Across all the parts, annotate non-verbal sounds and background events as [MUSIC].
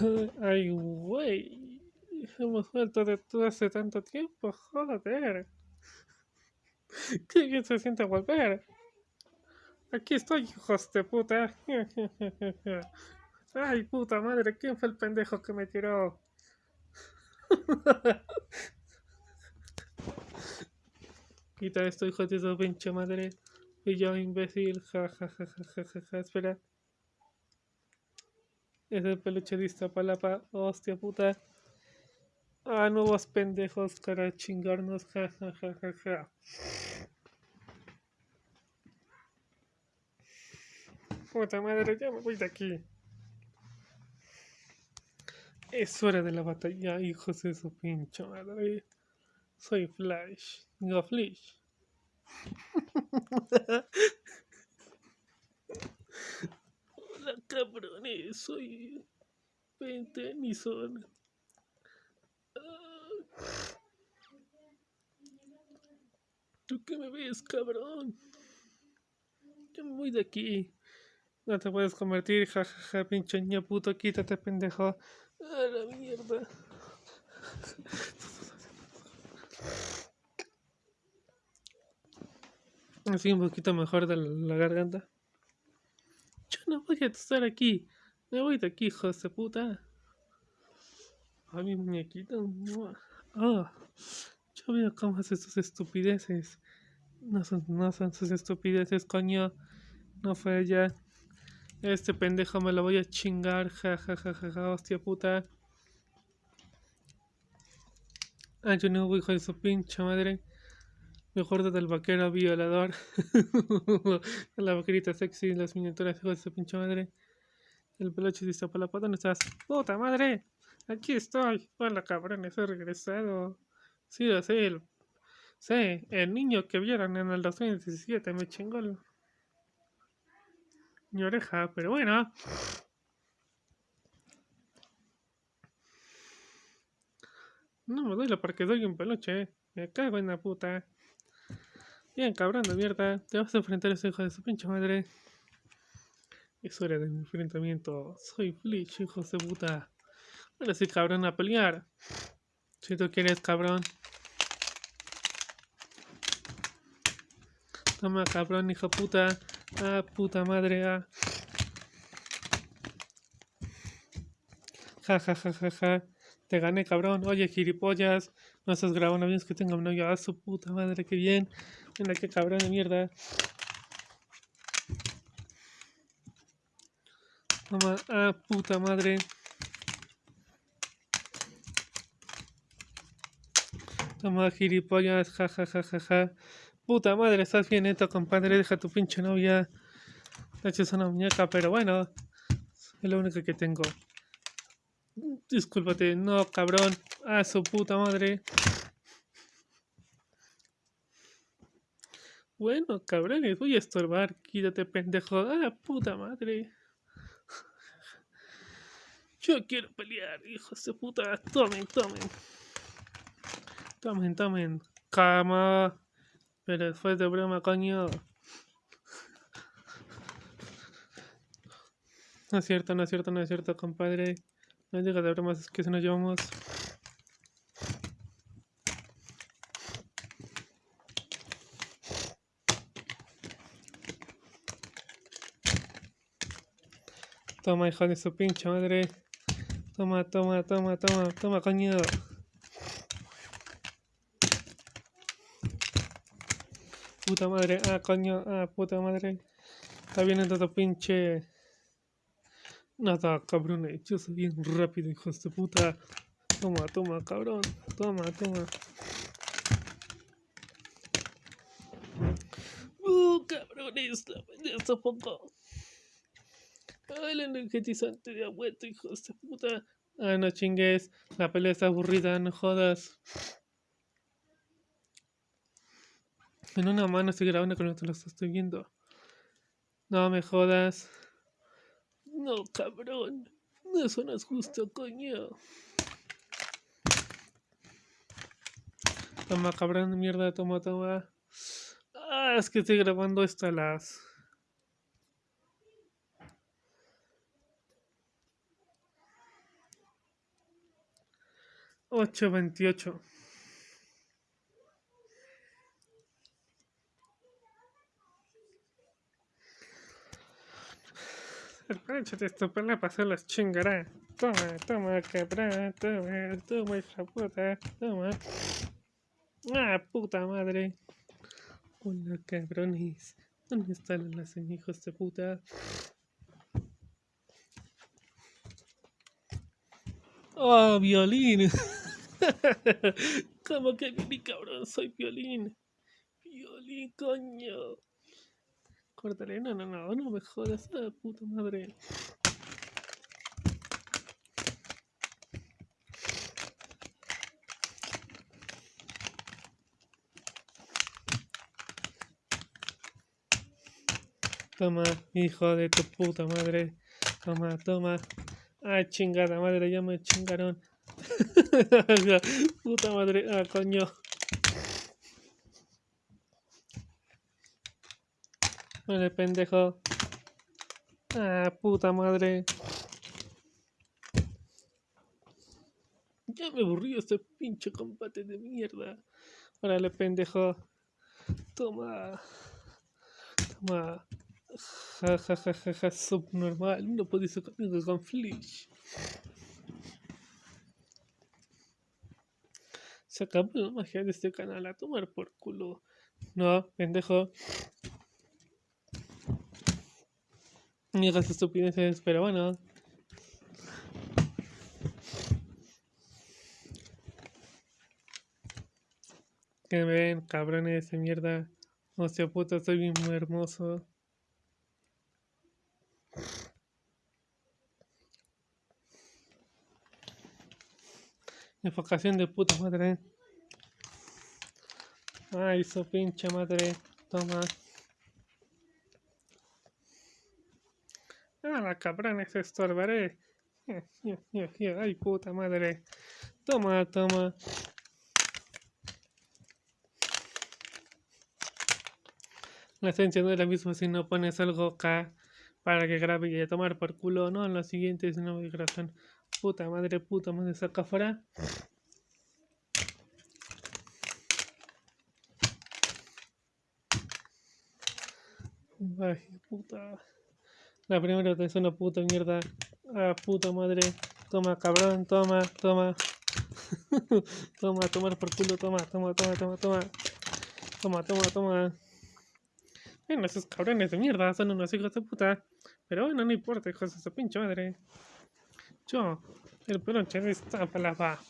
[LAUGHS] Ay, güey. Hemos vuelto de todo hace tanto tiempo, joder. Qué bien se siente volver. Aquí estoy, hijos de puta. [LAUGHS] Ay, puta madre, ¿quién fue el pendejo que me tiró? [LAUGHS] Quita esto, hijo de su pinche madre. Y yo, imbécil, ja, ja, ja, ja, ja, ja, ja. espera. Es el peluche de Iztapalapa, hostia puta. Ah, nuevos pendejos para chingarnos, ja, ja, ja, ja, ja. Puta madre, ya me voy de aquí. Es hora de la batalla, hijos de su pinche madre. Soy Flash. Digo Flash. [LAUGHS] Hola cabrones, soy Ben Tennyson. Ah. ¿Tú qué me ves, cabrón? Yo me voy de aquí. No te puedes convertir, jajaja, pinche niño puto, quítate, pendejo. A la mierda. Así un poquito mejor de la garganta. No voy a estar aquí. Me voy de aquí, hijos de puta. A mi muñequito. Ah, yo veo cómo haces sus estupideces. No son, no son sus estupideces, coño. No fue ella. Este pendejo me lo voy a chingar. Ja, ja, ja, ja, hostia puta. Ah, yo no, hijo de su pinche madre. Mejor del vaquero violador. [LAUGHS] la vaquerita sexy, las miniaturas, hijo de su pinche madre. El peluche la pata, ¿dónde estás? ¡Puta madre! Aquí estoy. Hola cabrones, he regresado. Sí, lo sé. El, sí, el niño que vieron en el 2017 me chingó el, mi oreja, pero bueno. No me duele porque doy un peluche. Me cago en la puta. Bien, cabrón de mierda. Te vas a enfrentar a ese hijo de su pinche madre. Es hora de mi enfrentamiento. Soy Flish, hijo de puta. Ahora sí, cabrón, a pelear. Si tú quieres, cabrón. Toma, cabrón, hijo puta. Ah, puta madre, ah. Ja, ja, ja, ja, ja. Te gané, cabrón. Oye, gilipollas. No estás grabando bien, que tengo un novio. Ah, su puta madre, qué bien. Qué cabrón de mierda. Toma, ah, puta madre. Toma, gilipollas, ja, ja, ja, ja, ja. Puta madre, estás bien neto, compadre. Deja tu pinche novia. De hecho, es una muñeca, pero bueno. Es lo único que tengo. Discúlpate, no, cabrón. Ah, su puta madre. Bueno, cabrones, voy a estorbar. Quítate, pendejo. Ah, puta madre. [LAUGHS] Yo quiero pelear, hijos de puta. Tomen, tomen. Tomen, tomen. Cama. Pero después de broma, coño. [LAUGHS] No es cierto, no es cierto, no es cierto, compadre. No digas de bromas, es que se nos llevamos. Toma, hijo de su pinche madre. Toma, toma, toma, toma, toma, coño. Puta madre, ah, coño, ah, puta madre. Está viendo todo pinche. Nada, cabrones, yo soy bien rápido, hijos de puta. Toma, toma, cabrón. Toma, toma. Uh, cabrones, la poco. Ah, el energetizante de abuelo, hijos de puta. Ah, no chingues. La pelea está aburrida, no jodas. En una mano estoy grabando con otro lo estoy viendo. No me jodas. No, cabrón. Eso no es justo, coño. Toma, cabrón mierda, toma, toma. Ah, es que estoy grabando esto las... 828. Échate esto para pasar las chingará. Toma, toma, cabrón, toma, toma, hija puta, toma. Ah, puta madre. Hola, cabrones. ¿Dónde están las hijos de puta? ¡Oh, violín! [LAUGHS] [LAUGHS] ¿Cómo que mi cabrón? Soy violín. Violín, coño. Córtale, no, no, no, no me jodas, ah, puta madre. Toma, hijo de tu puta madre. Toma, toma. Ay, chingada madre, ya me chingaron. [LAUGHS] puta madre, ah, coño. Vale, pendejo. Ah, puta madre. Ya me aburrí este pinche combate de mierda. Órale, pendejo. Toma. Toma. Ja, ja, ja, ja, ja, subnormal. No podéis conmigo con Flish. Se acabó la magia de este canal a tomar por culo. No, pendejo. Ni hagas estupideces, pero bueno. Que me ven, cabrones de mierda. Hostia puta, soy muy hermoso. Enfocación de puta madre. Ay, su pinche madre. Toma. Ah, la cabrona se estorbaré. Ay, puta madre. Toma, toma. La esencia no es la misma si no pones algo acá para que grabe y a tomar por culo. No, en los siguientes no hay. Puta madre, puta madre, saca afuera. Ay, puta. La primera es una puta mierda. Ah, puta madre. Toma, cabrón, toma, toma. [LAUGHS] toma, tomar por culo, toma, toma, toma, toma, toma. Toma, toma, toma. Bueno, esos cabrones de mierda son unos hijos de puta. Pero bueno, no importa, hijos de su pinche madre. Yo, el peluche de esta palabra.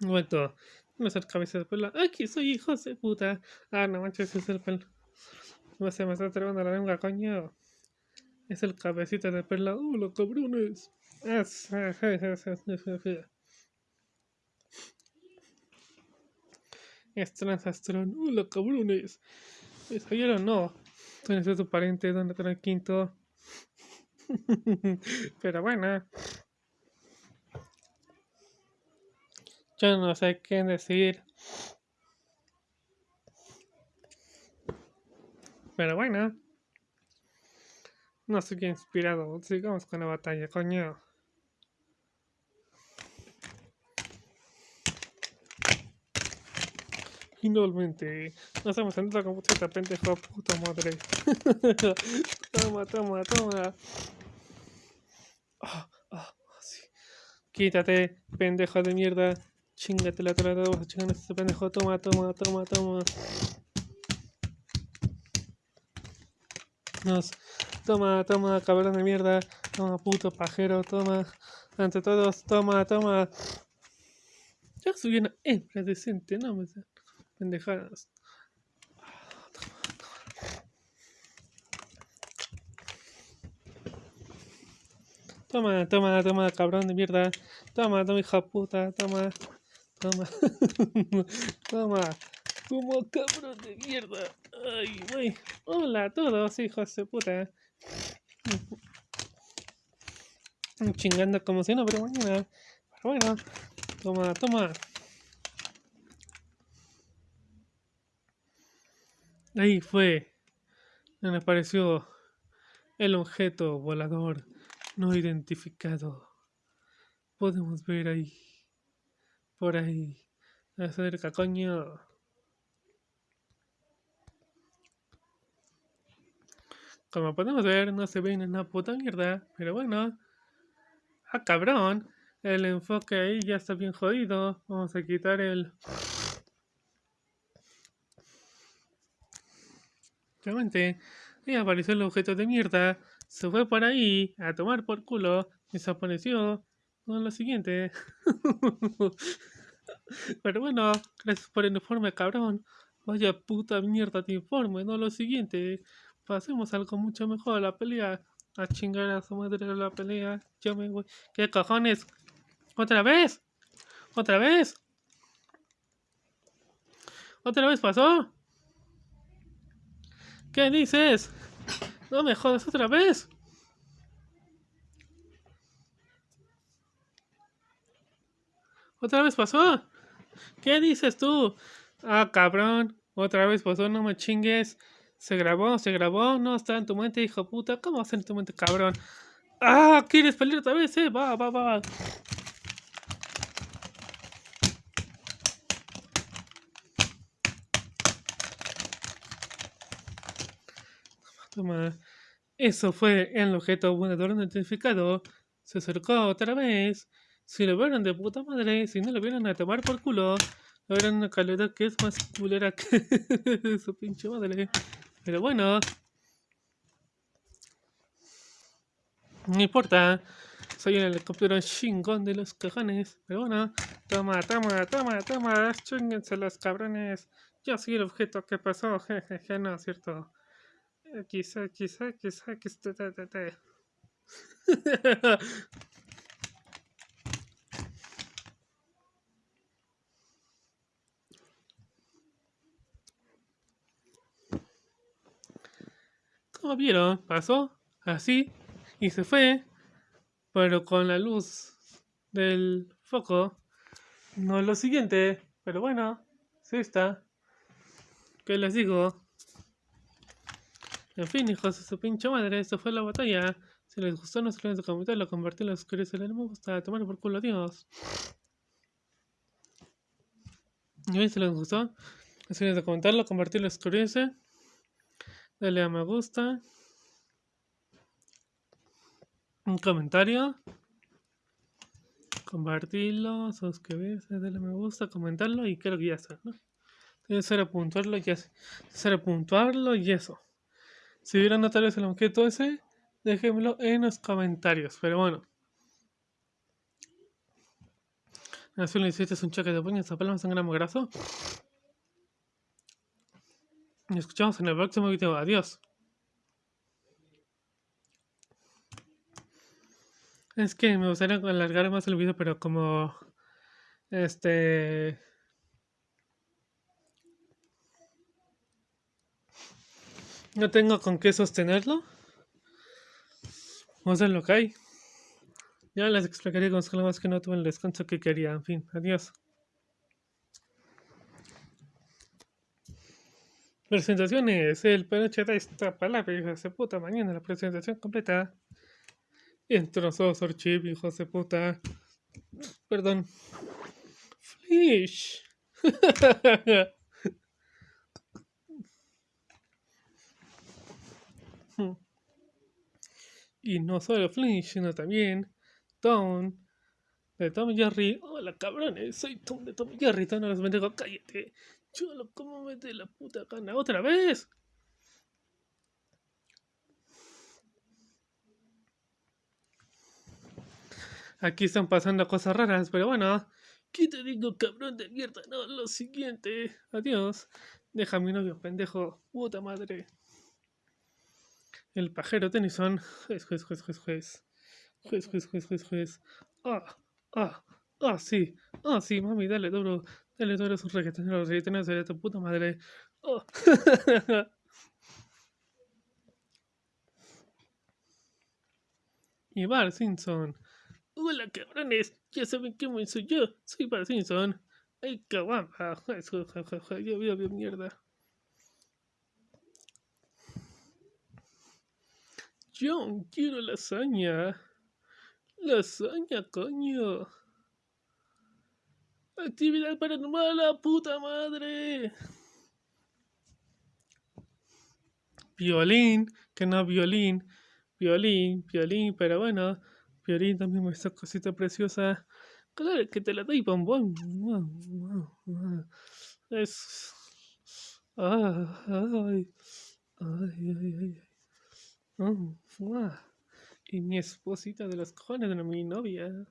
Vuelto. No ser cabeza de pelo. Aquí soy hijo de puta. Ah, no manches, es el pelo. No se me está trabando la lengua, coño. Es el cabecita de perla. ¡Uh, los cabrones! Es, es transastrón. ¡Uh, los cabrones! ¿Me no? ¿Dónde es tu pariente? ¿Dónde está el quinto? [LAUGHS] Pero bueno. Yo no sé qué decir. Pero bueno. No estoy inspirado. Sigamos con la batalla, coño. Finalmente, nos hemos entrado como puta pendejo, puta madre. [LAUGHS] toma, toma, toma. Oh, sí. Quítate, pendejo de mierda. Chingate la trata, vamos a chingar a este pendejo. Toma, toma, toma, toma. Toma, toma, cabrón de mierda. Toma, puto pajero, toma. Ante todos, toma, toma. Ya soy una hembra decente, no me pendejadas. Toma, toma, toma, cabrón de mierda. Toma, toma, hija puta, toma. Toma. [LAUGHS] Toma. Como cabrón de mierda. Ay, güey. Hola a todos, hijos de puta. Chingando como si no, pero bueno. Pero bueno. Toma, toma. Ahí fue. Me apareció el objeto volador no identificado. Podemos ver ahí. Por ahí. Acerca, coño. Como podemos ver, no se ve en una puta mierda. Pero bueno. Ah, cabrón. El enfoque ahí ya está bien jodido. Vamos a quitar el... Ahí apareció el objeto de mierda. Se fue por ahí a tomar por culo. Desapareció. No, lo siguiente. [LAUGHS] Pero bueno, gracias por el informe, cabrón. Vaya puta mierda de informe, no lo siguiente. Pasemos algo mucho mejor. La pelea. A chingar a su madre la pelea. Yo me voy. ¿Qué cojones? ¿Otra vez? ¿Otra vez? ¿Otra vez pasó? ¿Qué dices? No me jodas otra vez. ¿Otra vez pasó? ¿Qué dices tú? Ah, cabrón. Otra vez pasó, no me chingues. Se grabó, se grabó. No está en tu mente, hijo puta. ¿Cómo va a ser en tu mente, cabrón? Ah, ¿quieres pelear otra vez? Eh? Va, va, va. Toma. Eso fue el objeto volador identificado. Se acercó otra vez. Si lo vieron de puta madre, si no lo vieron a tomar por culo, lo vieron una calidad que es más culera que [LAUGHS] su pinche madre. Pero bueno. No importa. Soy el helicóptero chingón de los cojones. Pero bueno. Toma, toma, toma, toma. Chinguense los cabrones. Yo soy el objeto que pasó. [LAUGHS] Jejeje, no cierto. Quizá, quizá, quizá, quizá, [LAUGHS] Como vieron, pasó así y se fue, pero con la luz del foco. No es lo siguiente, pero bueno, sí está. ¿Qué les digo? En fin, hijos de su pinche madre, esto fue la batalla. Si les gustó, no se olviden de comentarlo, compartirlo, suscribirse, le me gusta, tomar por culo, adiós. Y si les gustó, no se olviden de comentarlo, compartirlo, suscribirse. Dale a me gusta. Un comentario. Compartirlo, suscribirse, darle a me gusta, comentarlo y creo que ya está, ¿no? Ser apuntarlo y eso. Ser apuntarlo y eso. Si vieron notarios el objeto ese, déjenmelo en los comentarios. Pero bueno. Así lo hiciste es un choque de puños, palmas un gramo graso. Nos escuchamos en el próximo video. Adiós. Es que me gustaría alargar más el video, pero como... Este... No tengo con qué sostenerlo. Ver lo que hay. Ya les explicaré con más que no tuve el descanso que quería. En fin, adiós. Presentaciones. El peluche de esta palabra, hijos de puta. Mañana la presentación completa. Entrozos, archivo, hijos de puta. Perdón. Flish. [LAUGHS] y no solo Flinch, sino también Tom de Tom Jerry. Hola cabrones, soy Tom de Tom Jerry. Tom no los bendigo, cállate. Chulo, ¿cómo me la puta gana? ¿Otra vez? Aquí están pasando cosas raras, pero bueno. ¿Qué te digo, cabrón de mierda? No, lo siguiente. Adiós. Deja a mi novio, pendejo. Puta madre. El pajero Tennyson. Juez, juez, juez, juez, juez. Juez, juez, juez, juez, juez. Ah, ah, ah, sí. Ah, sí, mami, dale duro. Dale duro esos reggaetoneros, reggaetoneros de tu puta madre. Oh. [LAUGHS] y Bar Simpson. Hola cabrones, ya saben quién soy yo. Soy Bar Simpson. Ay, cabrón. Yo, yo, yo, mierda. Yo quiero lasaña. Lasaña, coño. Actividad paranormal, la puta madre. Violín, que no violín. Violín, violín, pero bueno. Violín también me esa cosita preciosa. Claro que te la doy, bombón. Es. Ay, ay, ay, ay. Mm, y mi esposita de los cojones de mi novia.